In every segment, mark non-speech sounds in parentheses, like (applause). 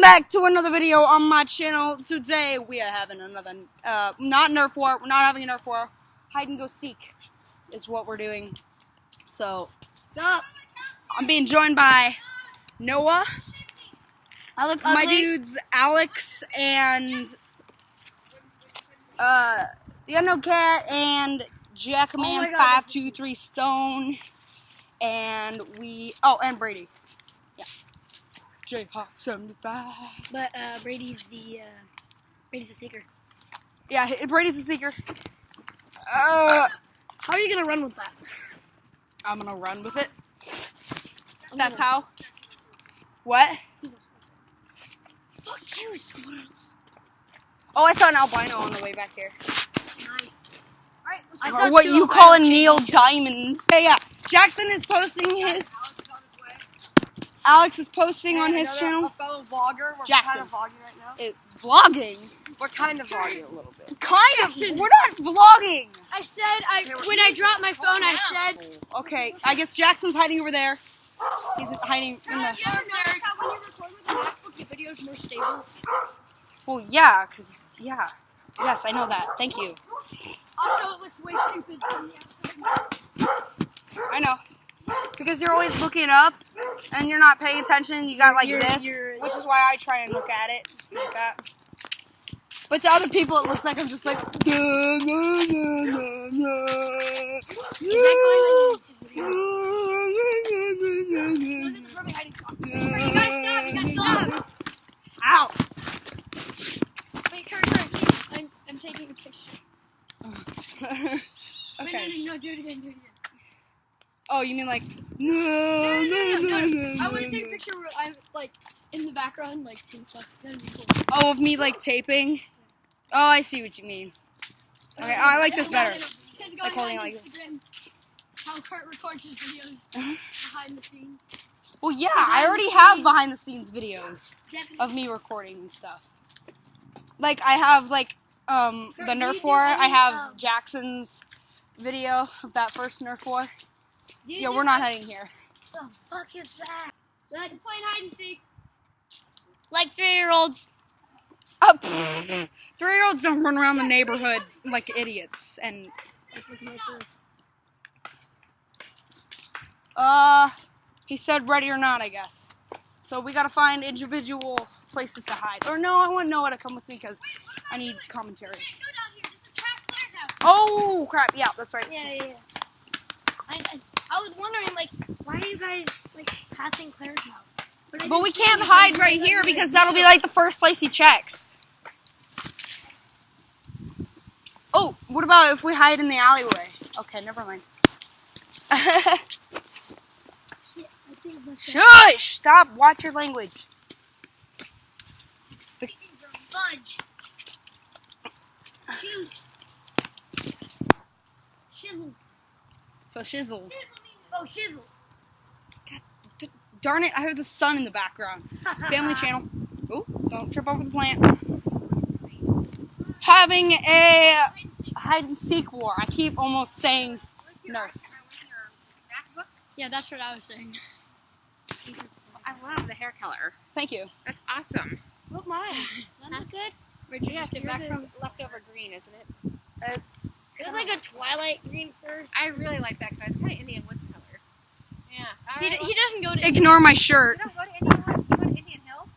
welcome back to another video on my channel. Today, we are having another, uh, not Nerf War. We're not having a Nerf War. Hide and go seek is what we're doing. So, Sup? I'm being joined by Noah, I look my dudes Alex, and uh, the Unknown Cat, and Jackman Oh my God, five this two three Stone, and we oh, and Brady. Jayhawk seventy five. But uh, Brady's the uh, Brady's the seeker. Yeah, Brady's the seeker. Uh, How are you gonna run with that? I'm gonna run with it. I'm That's gonna- how. What? Fuck you, squirrels. Oh, I saw an albino on the way back here. I saw what you call a. Neil Diamond. Yeah, yeah. Jackson is posting his. Alex is posting on his A channel. fellow vlogger. We're Jackson. kind of vlogging right now. It, vlogging. We're kind of vlogging a little bit. Kind Jackson. of. We're not vlogging. I said I Okay, when I dropped my phone. I said. Okay, I guess Jackson's hiding over there. He's hiding in the. Oh, you ever notice how when you record with a MacBook, your video is more stable? Well, yeah, cause yeah, yes, I know that. Thank you. Also, it looks way stupid from the outside. I know. Because you're always looking up and you're not paying attention. You got like You're- this, you're- which is why I try and look at it like that. But to other people, it looks like I'm just like. Is that going on YouTube video? Look at the Furby hiding spot. Wait, you gotta stop. You gotta stop. Ow! Wait, Kurt, Kurt, I'm, I'm taking a picture. (laughs) Wait, okay. no, no, no, do it again, do it again. Oh, you mean like? No, no, no, no, no. I want to take a picture where I'm like in the background, like pink stuff. That'd be cool. Oh, of me like taping. Oh, I see what you mean. Okay, I like this better. Like holding like this. How Kurt records his videos behind the scenes. Well, yeah, Behind I already have behind the scenes videos Definitely. of me recording and stuff. Like I have like um Kurt, the Nerf War. I have um, Jackson's video of that first Nerf War. You Yeah, we're not like- hiding here. The fuck is that? Like playing hide and seek. Like three year olds. Oh, (laughs) Three year olds don't run around the neighborhood like idiots. And uh, he said ready or not, I guess. So we gotta find individual places to hide. Or no, I want Noah to come with me because I need commentary. Oh crap! Yeah, that's right. Yeah, yeah, yeah. I, I, I was wondering, like, why are you guys like passing Claire's house? I But we can't hide right here because that'll be like the first place he checks. Oh, what about if we hide in the alleyway? Okay, never mind. Shit, I think that's Shush! Stop. Watch your language. Fudge. Shoot. Shizzle. So shizzle. Shizzle means- Oh, shizzle. D- darn it! I have the sun in the background. Family (laughs) channel. Oh, don't trip over the plant. Having a hide and seek war. I keep almost saying Nerf. Yeah, that's what I was saying. I love the hair color. Thank you. That's awesome. Oh, Look mine. (laughs) That's good. Where'd you get back from? leftover green, isn't it? It's It was like a twilight green first. I really like that color. It's kind of Indian Woods color. Yeah. All He, right, d- he doesn't go to. ignore my shirt. you don't go to Indian go to Indian Hills.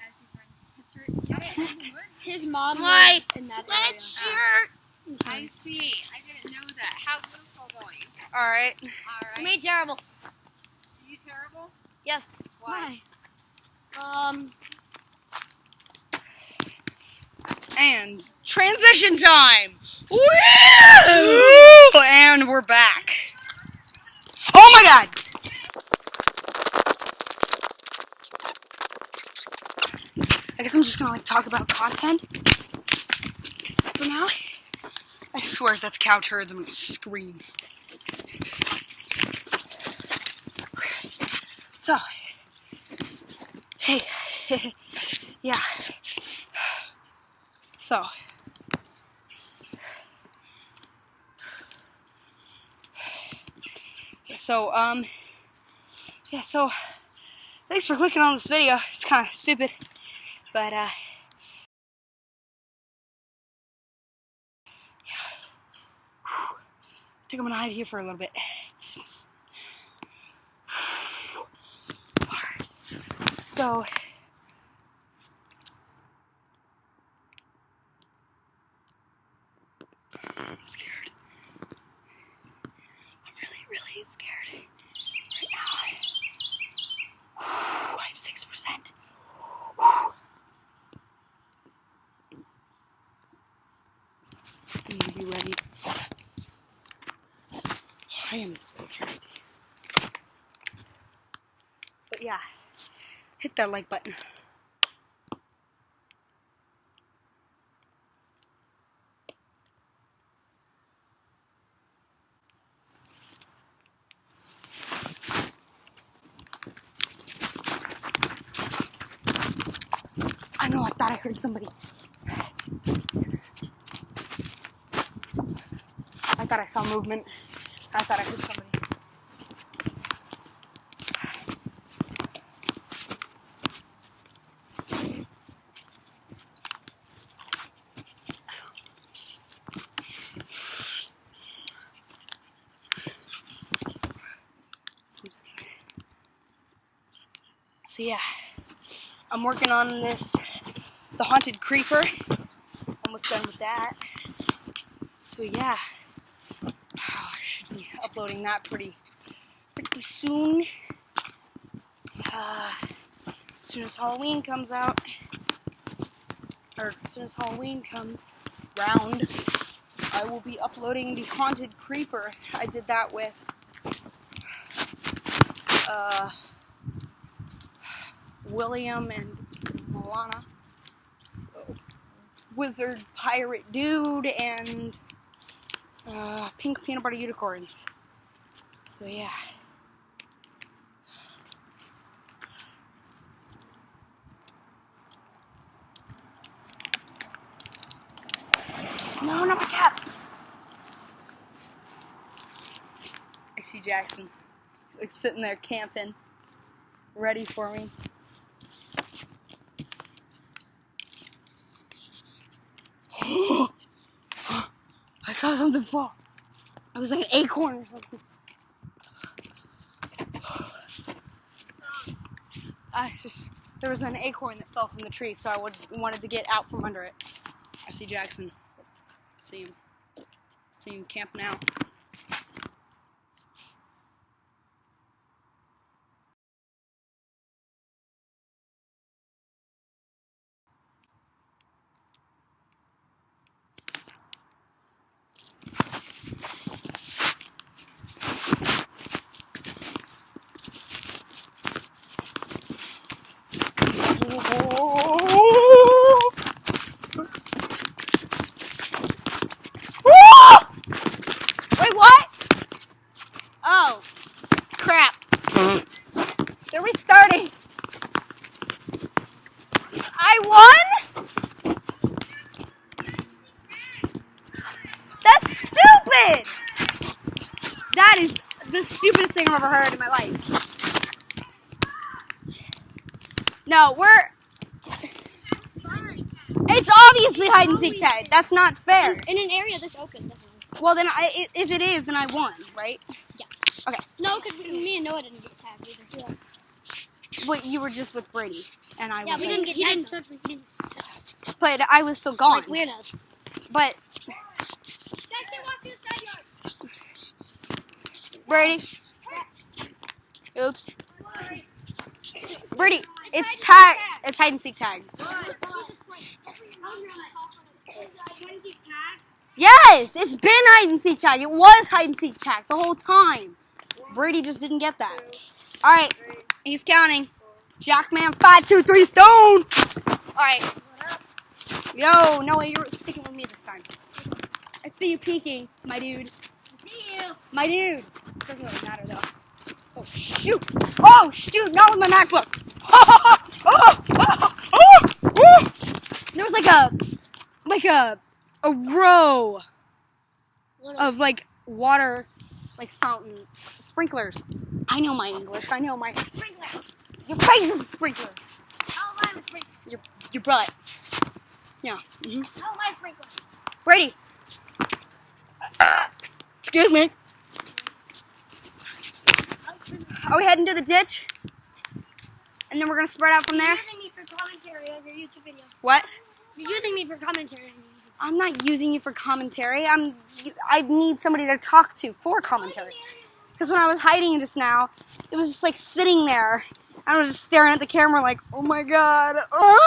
As he's wearing this picture. You go to Indian Woods. His mom. My lives in that sweatshirt. area. I see. I didn't know that. How's Louisville going? All right. All right. Me terrible. you terrible? Yes. Why? Um. And transition time. Woo! And we're back. Oh my god! I guess I'm just gonna like talk about content for now. I swear if that's cow turds, I'm gonna scream. So, hey, (laughs) yeah. So, yeah, so, um, yeah, so thanks for clicking on this video. It's kind of stupid, but uh, I think I'm gonna hide here for a little bit. (sighs) So. I'm scared. I'm really, really scared right now. I have six percent. Need to be ready. I am. But yeah, hit that like button. I know, I thought I heard somebody. I thought I saw movement. I thought I heard somebody. So yeah, I'm working on this, the haunted creeper. Almost done with that. So yeah, uploading that pretty, pretty soon. Uh, as soon as Halloween comes out, or as soon as Halloween comes round, I will be uploading the haunted creeper. I did that with. Uh, William and Milana. So, Wizard Pirate Dude and uh, Pink Peanut Butter Unicorns. So, yeah. No, not my cap! I see Jackson. He's like sitting there camping, ready for me. (gasps) I saw something fall. It was like an acorn or something. I just there was an acorn that fell from the tree, so I would wanted to get out from under it. I see Jackson. see him. see him camping out. Wait, what? Oh, crap. They're restarting. I won? That's stupid! That is the stupidest thing I've ever heard in my life. No, we're. It's obviously hide and seek tag. That's not fair. In an area that's open, definitely. Well, then, I, i- if it is, then I won, right? Yeah. Okay. No, because me and Noah didn't get tagged either. Yeah. But you were just with Brady, and I was Yeah, was. we like- didn't get tagged. Touch didn't touch But I was still gone. Like weirdos. But Guys, they walk to the side yard. Brady. Oops. Brady, it's tag. It's hide and seek tag. Yes, it's been hide and seek tag. It was hide and seek tag the whole time. Brady just didn't get that. All right, he's counting. Jackman, five, two, three, stone. All right. Yo, no way, you're sticking with me this time. I see you peeking, my dude. I See you. My dude. Doesn't really matter though. Oh shoot! Oh shoot! Not with my MacBook. oh, oh, oh, oh, oh. There was like a, like a, a row of like water, like fountain sprinklers. I know my English. I know my Your face is a sprinkler. I a sprinkler? Your your butt. Yeah. hmm am I a sprinkler? Brady. Excuse me. Are we heading to the ditch? And then we're gonna spread out from there. You're using me for commentary on your YouTube video. What? You're using me for commentary on your YouTube I'm not using you for commentary. I'm. I need somebody to talk to for commentary. Because when I was hiding just now, it was just like sitting there. I was just staring at the camera like, oh my god. Uh.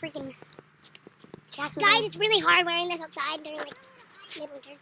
freaking Jackson. Guys, it's really hard wearing this outside during like midwinter.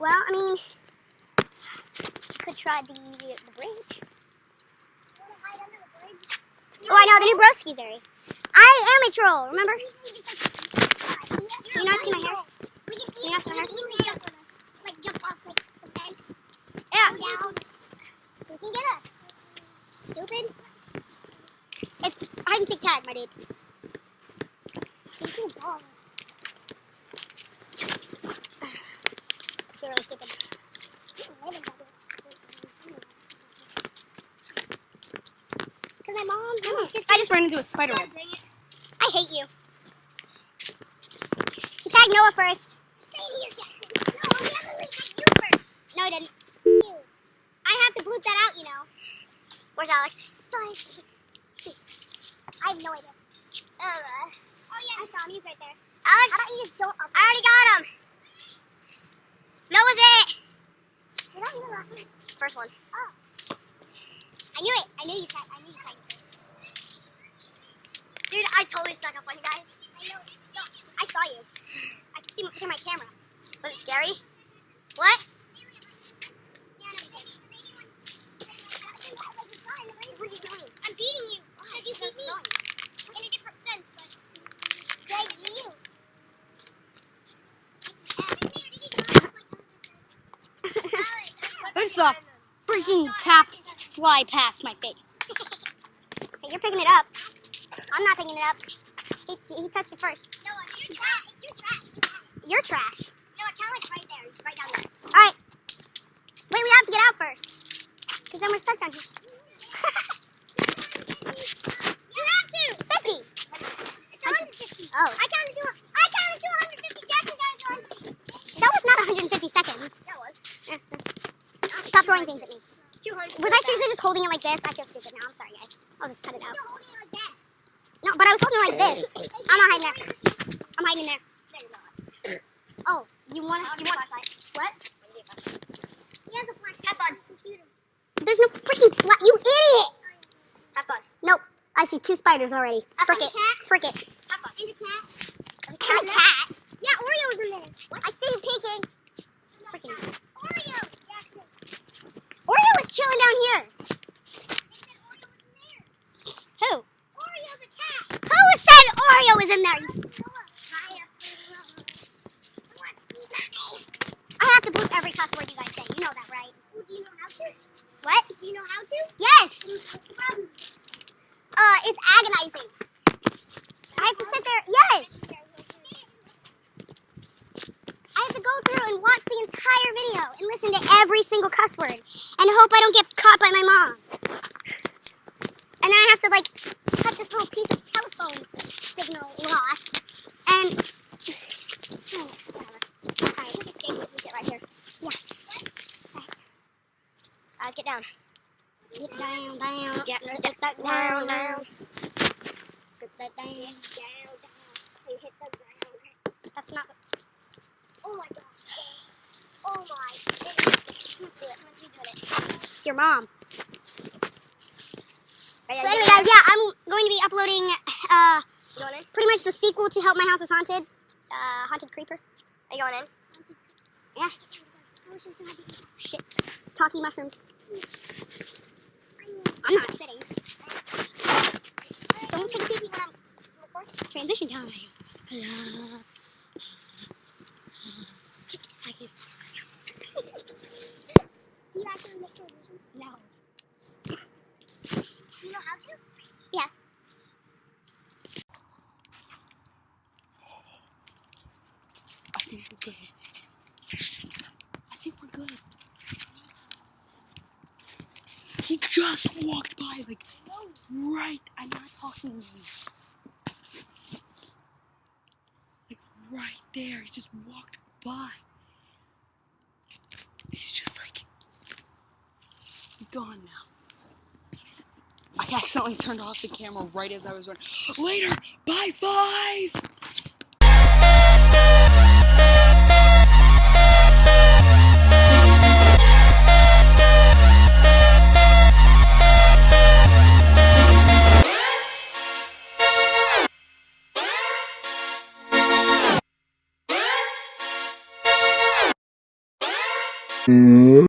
Well, I mean, could try the the bridge. Oh, I know the new broski's area. I am a troll. Remember? You not see my hair? You not see my hair? Like jump off like the fence. Yeah. Down. You can get us. Stupid. It's hide and seek tag, my dude. You can ball. You're really stupid. Cause my mom, and my sister. I just ran into a spider web. Dang it. I hate you. You tag Noah first. Stay here, Jackson. No, we have to you first. No, I didn't. I have to bloop that out, you know. Where's Alex? I have no idea. Uh, oh yeah, I saw him. He's right there. Alex, how about you just don't? I already got him. Noah's it. Did I do the last one? First one. Oh. I knew it. I knew you tagged. I knew you tagged. Dude, I totally stuck up on you guys. I know it sucked. I saw you. I could see through my camera. Was it scary? What? What are you doing? I'm beating you because you beat me in a different sense, but dang you. (laughs) I saw a (laughs) freaking cap fly past my face. Hey, you're picking it up. I'm not picking it up. He, he touched it first. No, you're trash. It's your trash. You're trash. No, it kind of like right there. It's right down there. All right. Wait, we have to get out first. Because then we're stuck down here. (laughs) you have to. 50. It's 150. Oh. I counted to, I counted to 150. Jackson counted to 150. That was not 150 seconds. That was. Stop throwing things at me. 200. Was I seriously just holding it like this? I feel stupid now. I'm sorry, guys. I'll just cut it out. No, but I was holding like this. I'm not hiding there. I'm hiding there. Oh, you want you want what? He has a flashlight on his computer. There's no freaking flat. You idiot! Have fun. Nope. I see two spiders already. Frick it. Frick it. Have fun. And a cat. And a cat. Yeah, Oreo's in there. What? I see you peeking. Freaking. Oreo, Jackson. Oreo is chilling down here. Who? Oreo's a cat. Who said Oreo is in there? I have to bleep every cuss word you guys say. You know that, right? Do you know how to? What? Do you know how to? Yes. Uh, it's agonizing. I have to sit there. Yes. I have to go through and watch the entire video and listen to every single cuss word and hope I don't get caught by my mom. And then I have to like cut this little piece of telephone signal loss and whatever. Alright, we can stay we sit right here. Yeah. Alright. Let's get down. Get down, down. Get, that down, down. Strip that down. Down, down. You hit the ground. That's not. Oh my gosh. Oh my. Who's doing it? Who's doing it? Your mom. So anyway, guys, yeah, I'm going to be uploading uh, pretty much the sequel to Help My House is Haunted, uh, Haunted Creeper. Are you going in? Yeah. Shit. Talkie mushrooms. I'm not sitting. Don't take a peek when I'm recording. Transition time. Hello. No. Do you know how to? Yes. I think we're good. I think we're good. He just walked by, like, no. right. I'm not talking to you. Like, right there. He just walked by. Gone now. I accidentally turned off the camera right as I was running. Later, bye five.